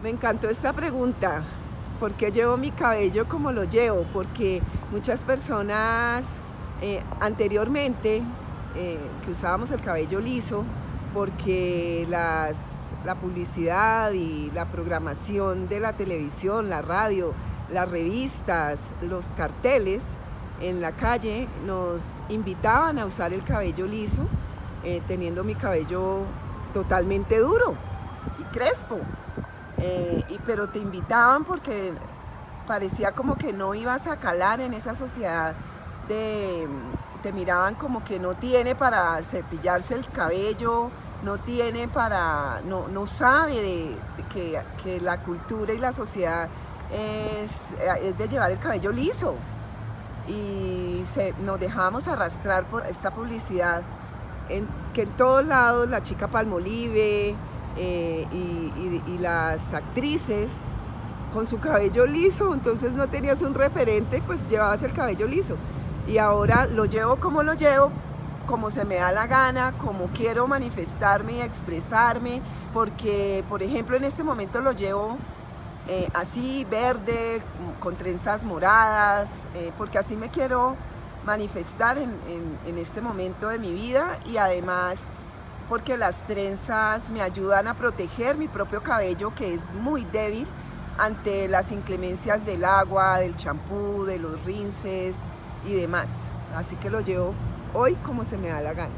Me encantó esta pregunta. ¿Por qué llevo mi cabello como lo llevo? Porque muchas personas eh, anteriormente eh, que usábamos el cabello liso porque las, la publicidad y la programación de la televisión, la radio, las revistas, los carteles en la calle nos invitaban a usar el cabello liso eh, teniendo mi cabello totalmente duro y crespo. Eh, y, pero te invitaban porque parecía como que no ibas a calar en esa sociedad te miraban como que no tiene para cepillarse el cabello, no tiene para, no, no sabe de, que, que, la cultura y la sociedad es, es de llevar el cabello liso. Y se, nos dejábamos arrastrar por esta publicidad en, que en todos lados la chica Palmolive, eh, y, las actrices con su cabello liso, entonces no tenías un referente, pues llevabas el cabello liso. Y ahora lo llevo como lo llevo, como se me da la gana, como quiero manifestarme y expresarme, porque por ejemplo en este momento lo llevo eh, así, verde, con trenzas moradas, eh, porque así me quiero manifestar en, en este momento de mi vida y además porque las trenzas me ayudan a proteger mi propio cabello que es muy débil ante las inclemencias del agua, del champú, de los rinces y demás. Así que lo llevo hoy como se me da la gana.